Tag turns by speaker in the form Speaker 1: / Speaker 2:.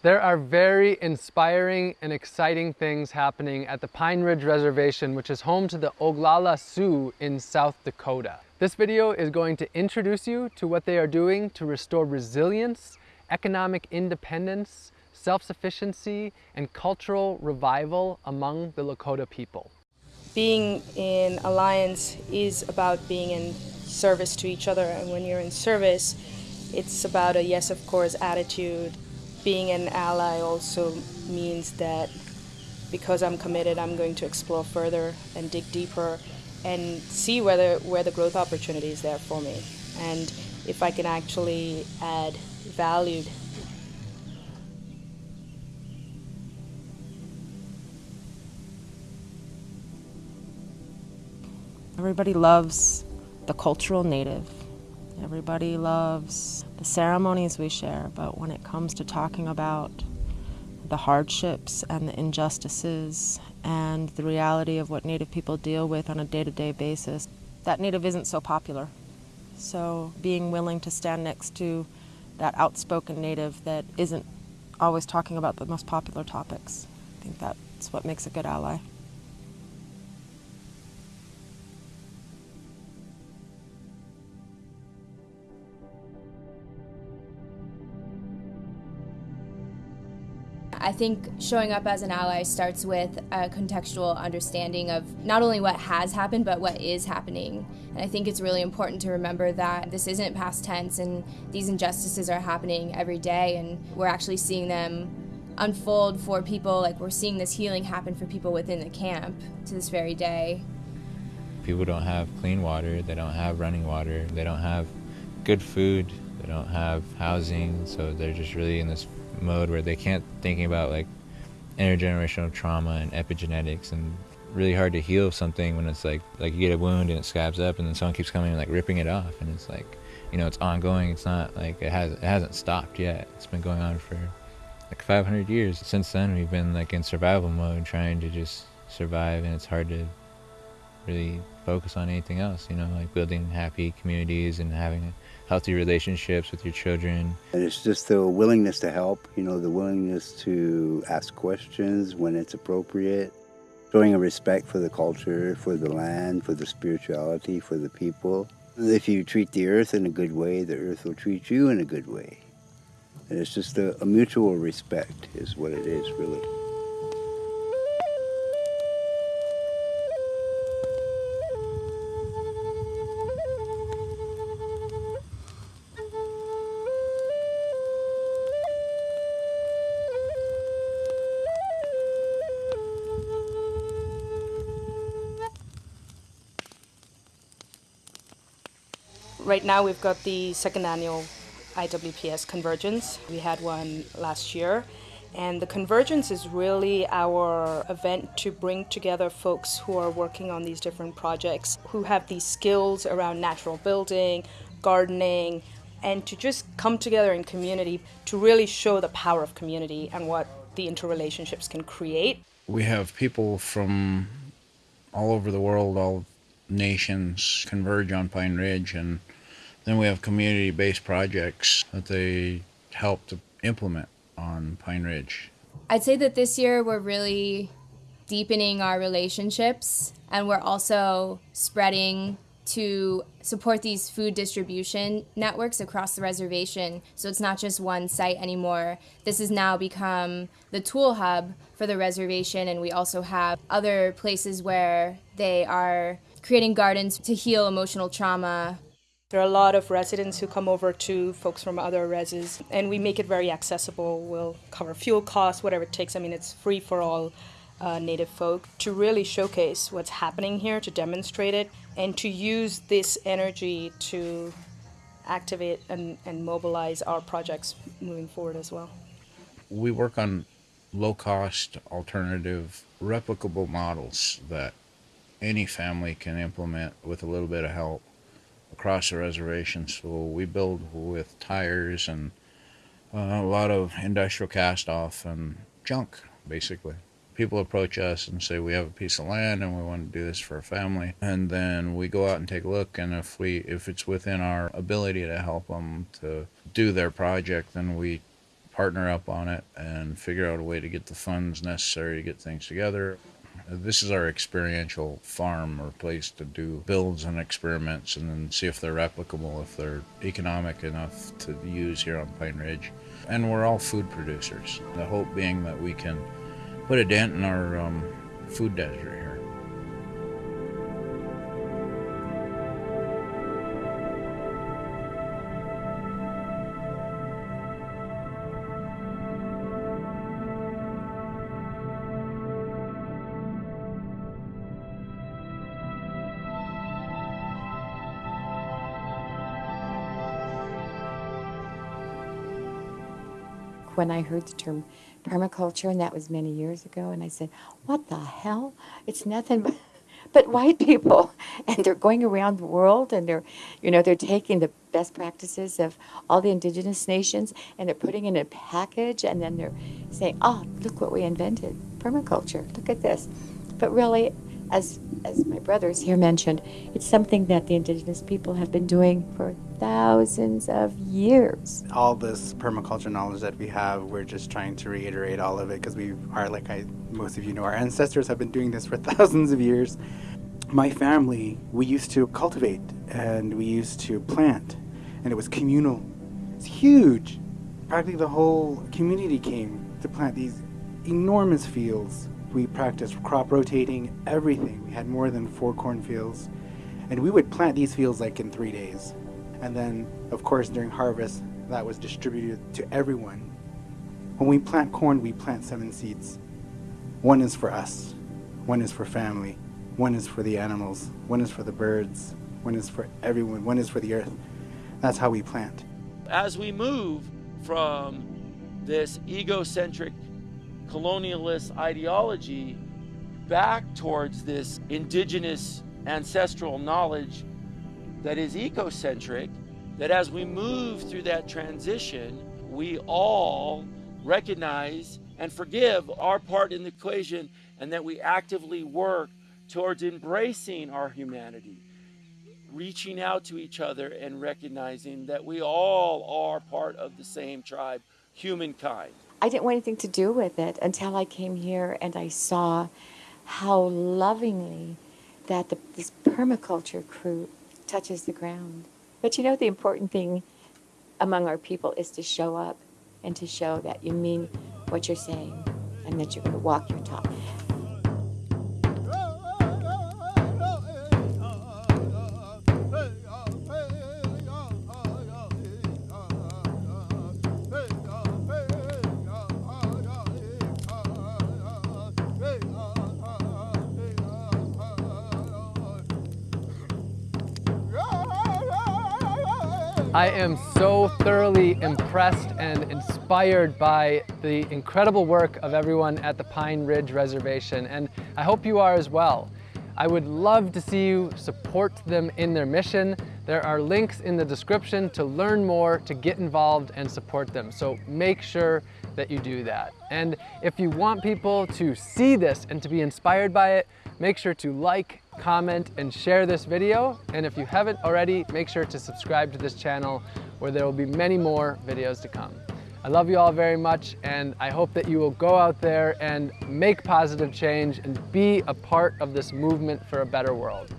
Speaker 1: There are very inspiring and exciting things happening at the Pine Ridge Reservation, which is home to the Oglala Sioux in South Dakota. This video is going to introduce you to what they are doing to restore resilience, economic independence, self-sufficiency, and cultural revival among the Lakota people.
Speaker 2: Being in alliance is about being in service to each other, and when you're in service, it's about a yes, of course attitude being an ally also means that because I'm committed, I'm going to explore further and dig deeper and see whether where the growth opportunity is there for me and if I can actually add value.
Speaker 3: Everybody loves the cultural native Everybody loves the ceremonies we share, but when it comes to talking about the hardships and the injustices and the reality of what Native people deal with on a day-to-day -day basis, that Native isn't so popular. So being willing to stand next to that outspoken Native that isn't always talking about the most popular topics, I think that's what makes a good ally.
Speaker 4: I think showing up as an ally starts with a contextual understanding of not only what has happened, but what is happening. And I think it's really important to remember that this isn't past tense and these injustices are happening every day, and we're actually seeing them unfold for people. Like we're seeing this healing happen for people within the camp to this very day.
Speaker 5: People don't have clean water, they don't have running water, they don't have good food, they don't have housing, so they're just really in this mode where they can't thinking about like intergenerational trauma and epigenetics and really hard to heal something when it's like like you get a wound and it scabs up and then someone keeps coming and like ripping it off and it's like you know it's ongoing. It's not like it has it hasn't stopped yet. It's been going on for like 500 years. Since then we've been like in survival mode trying to just survive and it's hard to really focus on anything else you know like building happy communities and having healthy relationships with your children.
Speaker 6: And it's just the willingness to help, you know, the willingness to ask questions when it's appropriate, showing a respect for the culture, for the land, for the spirituality, for the people. If you treat the earth in a good way, the earth will treat you in a good way. And it's just a, a mutual respect is what it is, really.
Speaker 2: Right now we've got the second annual IWPS Convergence. We had one last year. And the Convergence is really our event to bring together folks who are working on these different projects, who have these skills around natural building, gardening, and to just come together in community to really show the power of community and what the interrelationships can create.
Speaker 7: We have people from all over the world, all nations converge on Pine Ridge and then we have community-based projects that they help to implement on Pine Ridge.
Speaker 4: I'd say that this year we're really deepening our relationships and we're also spreading to support these food distribution networks across the reservation. So it's not just one site anymore. This has now become the tool hub for the reservation, and we also have other places where they are creating gardens to heal emotional trauma
Speaker 2: there are a lot of residents who come over to folks from other reses, and we make it very accessible. We'll cover fuel costs, whatever it takes. I mean, it's free for all uh, Native folk to really showcase what's happening here, to demonstrate it, and to use this energy to activate and, and mobilize our projects moving forward as well.
Speaker 7: We work on low-cost, alternative, replicable models that any family can implement with a little bit of help across the reservation. So we build with tires and uh, a lot of industrial cast off and junk, basically. People approach us and say we have a piece of land and we want to do this for a family, and then we go out and take a look. And if we if it's within our ability to help them to do their project, then we partner up on it and figure out a way to get the funds necessary to get things together. This is our experiential farm or place to do builds and experiments and then see if they're replicable, if they're economic enough to use here on Pine Ridge. And we're all food producers. The hope being that we can put a dent in our um, food desert here.
Speaker 8: When I heard the term permaculture, and that was many years ago, and I said, What the hell? It's nothing but, but white people. And they're going around the world and they're, you know, they're taking the best practices of all the indigenous nations and they're putting in a package and then they're saying, Oh, look what we invented permaculture. Look at this. But really, as as my brothers here mentioned, it's something that the indigenous people have been doing for thousands of years.
Speaker 9: All this permaculture knowledge that we have, we're just trying to reiterate all of it because we are, like I, most of you know, our ancestors have been doing this for thousands of years. My family, we used to cultivate and we used to plant, and it was communal. It's huge. Practically the whole community came to plant these enormous fields we practiced crop rotating, everything. We had more than four cornfields. And we would plant these fields like in three days. And then, of course, during harvest, that was distributed to everyone. When we plant corn, we plant seven seeds. One is for us, one is for family, one is for the animals, one is for the birds, one is for everyone, one is for the earth. That's how we plant.
Speaker 10: As we move from this egocentric colonialist ideology back towards this indigenous ancestral knowledge that is ecocentric, that as we move through that transition, we all recognize and forgive our part in the equation and that we actively work towards embracing our humanity, reaching out to each other and recognizing that we all are part of the same tribe, humankind.
Speaker 8: I didn't want anything to do with it until I came here and I saw how lovingly that the, this permaculture crew touches the ground. But you know, the important thing among our people is to show up and to show that you mean what you're saying and that you're going to walk your talk.
Speaker 1: I am so thoroughly impressed and inspired by the incredible work of everyone at the Pine Ridge Reservation, and I hope you are as well. I would love to see you support them in their mission. There are links in the description to learn more, to get involved and support them. So make sure that you do that. And if you want people to see this and to be inspired by it, make sure to like, comment, and share this video. And if you haven't already, make sure to subscribe to this channel where there will be many more videos to come. I love you all very much and I hope that you will go out there and make positive change and be a part of this movement for a better world.